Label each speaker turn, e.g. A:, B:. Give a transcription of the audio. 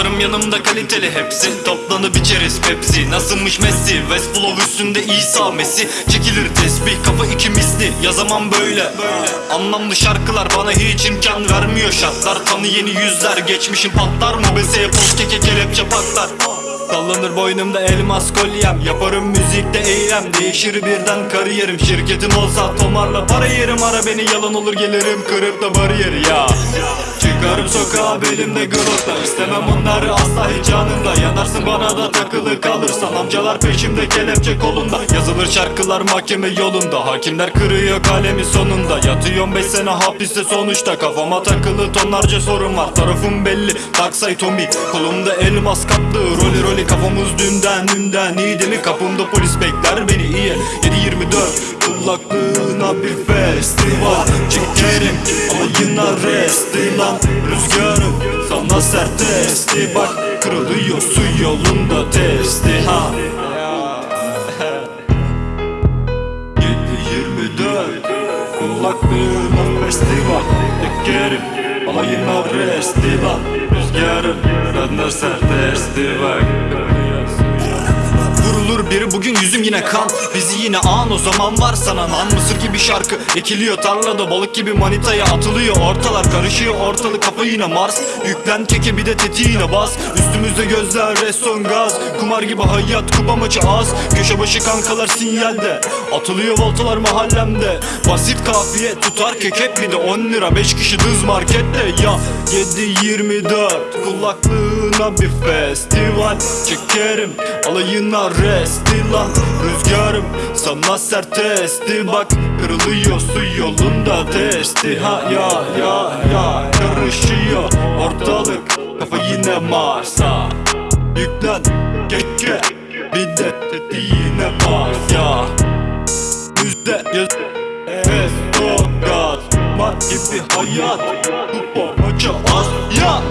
A: Dostlarım yanımda kaliteli. Hepsi Toplanıp içeriz. Pepsi Nasılmış Messi? West Flow üstünde İsa Messi. Çekilir tesbih kafa iki misli. Yazamam böyle. Anlamlı şarkılar bana hiç imkan vermiyor. Şartlar Tanı yeni yüzler. Geçmişim patlar mı? Beseye poz keke kelepçe patlar Sallanır boynumda elmas kolyem. Yaparım müzikte eylem. Değişir birden kariyerim. Şirketim olsa tomarla para yerim. Ara beni yalan olur gelirim. Kırıp da bariyeri ya. Çıkarım sokağa belimde glokla İstemem onları asla hiç bana da takılı kalırsan Amcalar peşimde kelepçe kolunda. Yazılır şarkılar mahkeme yolunda. Hakimler kırıyor kalemi sonunda. Yatıyorum 5 sene hapiste. Sonuçta Kafama takılı tonlarca sorun var. Tarafım belli. Taksay Tommy. Kolumda elmas kaplı Rolly rolly kafamız dünden dünden İyi değil mi? Kapımda polis bekler beni iyi 7-24 Kulaklığına bir festival. Çekerim ama yine resti lan. Rüzgarım sana sert testi Bak kırılıyor su yolunda testi. Ha. 7-24 Kulaklığına festival Çekerim ama yine resti lan Rüzgarım sana sert testi Biri bugün yüzüm yine kan. Bizi yine an o zaman var sana Nan mısır gibi şarkı ekiliyor tarlada Balık gibi manitaya atılıyor. Ortalar Karışıyor ortalık kafa yine Mars. Yüklen keke bir de tetiğine bas. Üstümüzde gözler reston gaz. Kumar gibi hayat kupa maçı az. Köşe başı kankalar sinyalde. Atılıyor voltalar mahallemde. Basit kafiye tutar kekep bir de 10 lira. 5 kişi dız markette. Ya 7-24 kulaklığına bir festival. Çekerim alayına resti lan Rüzgarım sana sert testi Bak kırılıyor su yolunda testi. Ha ya ya ya karışıyor ortalık. Kafa yine Mars'a. Yüklen keke bir de tetiğine bas ya. Yüzde yüz Esto gaz. Mat gibi hayat Kupa maça az. Ya